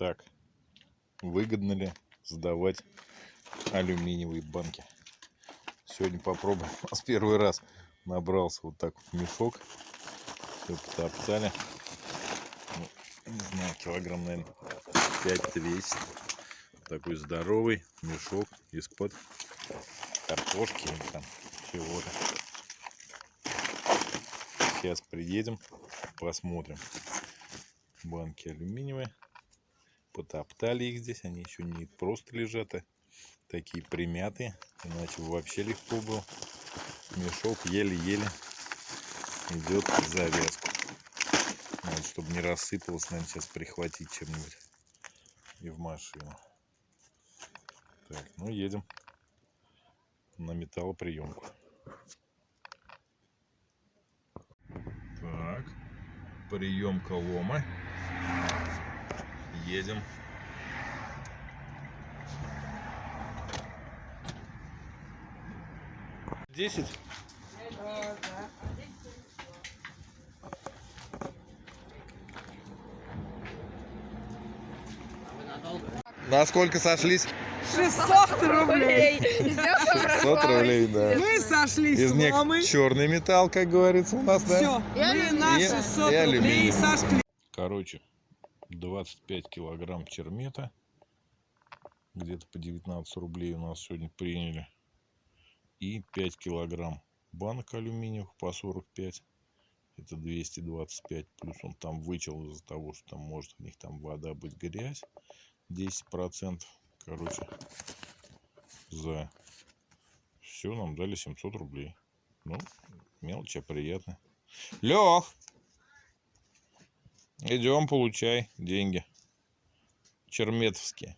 Так, выгодно ли сдавать алюминиевые банки? Сегодня попробуем. У нас первый раз набрался вот так вот мешок. Все потоптали. Ну, не знаю, килограмм, наверное, 5 весит. Такой здоровый мешок из-под картошки или там чего-то. Сейчас приедем, посмотрим. Банки алюминиевые. Потоптали их здесь. Они еще не просто лежат, а такие примятые. Иначе вообще легко был. Мешок еле-еле идет в завязку. Надо, чтобы не рассыпалось, наверное, сейчас прихватить чем-нибудь и в машину. Так, ну едем на металлоприемку. Так, приемка лома. Едем. Десять? На сколько сошлись? 600 рублей. 600 рублей, да. Мы сошлись Из них черный металл, как говорится у нас, да? Все, мы на И- 600 и алюминий. рублей сошли. Короче, 25 килограмм чермета. Где-то по 19 рублей у нас сегодня приняли. И 5 килограмм банок алюминиевых по 45. Это 225. Плюс он там вычел из-за того, что там может в них там вода быть грязь. 10%. Короче, за все нам дали 700 рублей. Ну, мелочь, а приятно. Лех! Идем, получай деньги. Черметовские.